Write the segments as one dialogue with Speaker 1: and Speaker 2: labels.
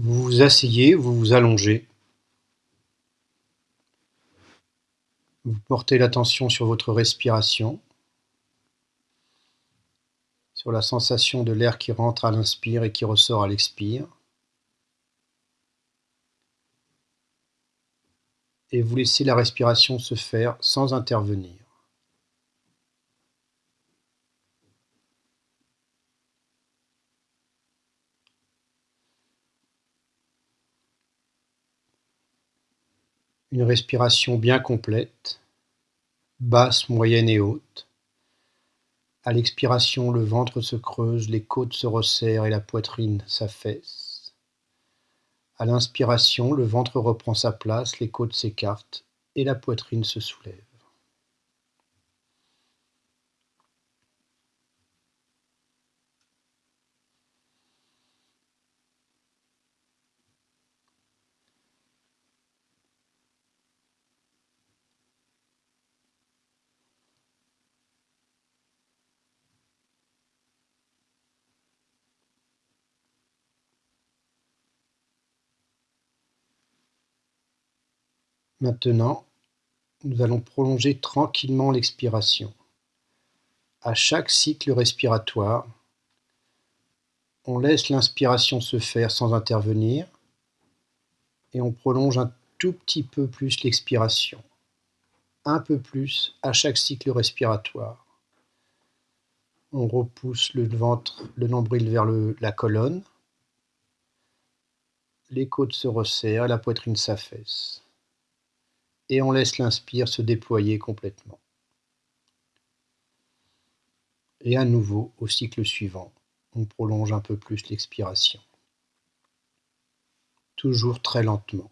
Speaker 1: Vous vous asseyez, vous vous allongez. Vous portez l'attention sur votre respiration, sur la sensation de l'air qui rentre à l'inspire et qui ressort à l'expire. Et vous laissez la respiration se faire sans intervenir. Une respiration bien complète, basse, moyenne et haute. À l'expiration, le ventre se creuse, les côtes se resserrent et la poitrine s'affaisse. À l'inspiration, le ventre reprend sa place, les côtes s'écartent et la poitrine se soulève. Maintenant, nous allons prolonger tranquillement l'expiration. À chaque cycle respiratoire, on laisse l'inspiration se faire sans intervenir et on prolonge un tout petit peu plus l'expiration. Un peu plus à chaque cycle respiratoire. On repousse le ventre, le nombril vers la colonne. Les côtes se resserrent, la poitrine s'affaisse et on laisse l'inspire se déployer complètement. Et à nouveau, au cycle suivant, on prolonge un peu plus l'expiration. Toujours très lentement.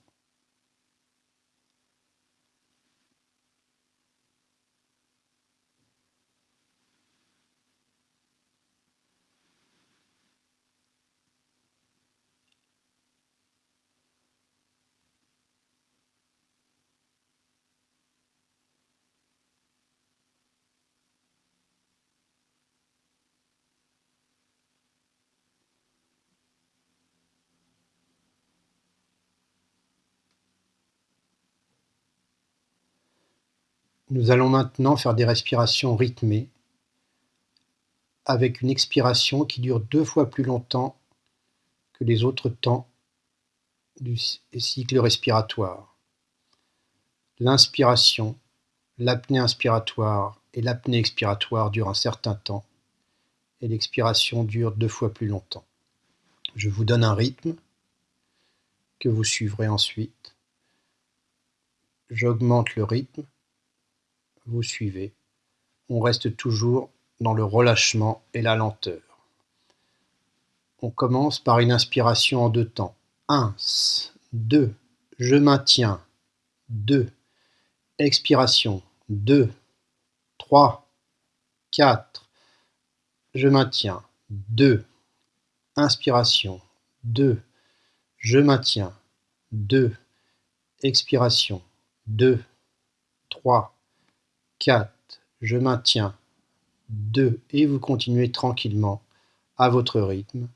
Speaker 1: Nous allons maintenant faire des respirations rythmées avec une expiration qui dure deux fois plus longtemps que les autres temps du cycle respiratoire. L'inspiration, l'apnée inspiratoire et l'apnée expiratoire durent un certain temps et l'expiration dure deux fois plus longtemps. Je vous donne un rythme que vous suivrez ensuite. J'augmente le rythme vous suivez, on reste toujours dans le relâchement et la lenteur. On commence par une inspiration en deux temps. 1, 2, je maintiens, 2, expiration, 2, 3, 4, je maintiens, 2, inspiration, 2, je maintiens, 2, expiration, 2, 3, 4, je maintiens, 2 et vous continuez tranquillement à votre rythme.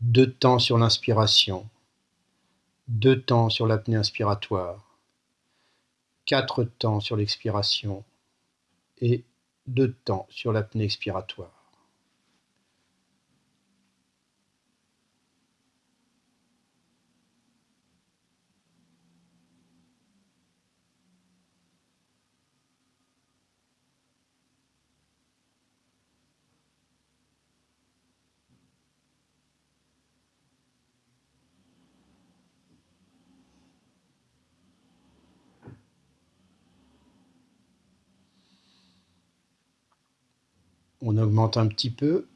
Speaker 1: Deux temps sur l'inspiration, deux temps sur l'apnée inspiratoire, quatre temps sur l'expiration et deux temps sur l'apnée expiratoire. On augmente un petit peu.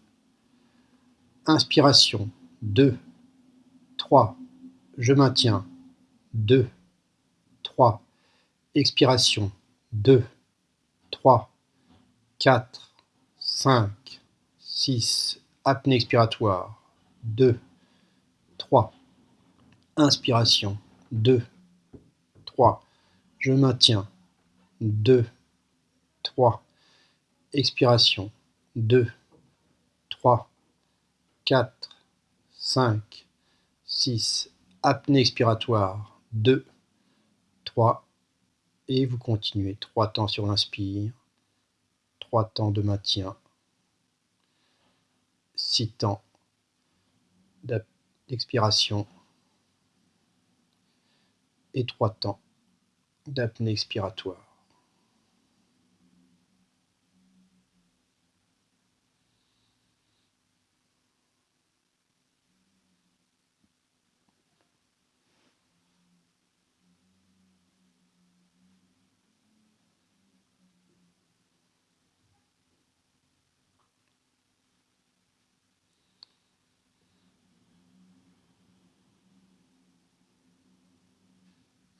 Speaker 1: Inspiration, 2, 3, je maintiens, 2, 3, expiration, 2, 3, 4, 5, 6, apnée expiratoire, 2, 3, inspiration, 2, 3, je maintiens, 2, 3, expiration, 2, 3, 4, 5, six, apnée expiratoire, deux, trois, et vous continuez, trois temps sur l'inspire, trois temps de maintien, six temps d'expiration et trois temps d'apnée expiratoire.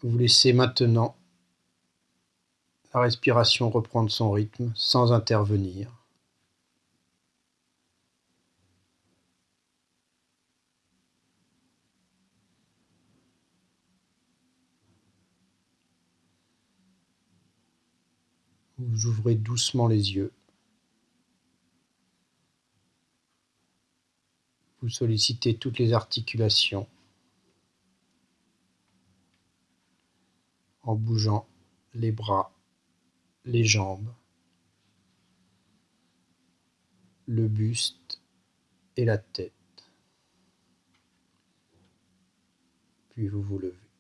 Speaker 1: Vous laissez maintenant la respiration reprendre son rythme sans intervenir. Vous ouvrez doucement les yeux. Vous sollicitez toutes les articulations. En bougeant les bras, les jambes, le buste et la tête. Puis vous vous levez.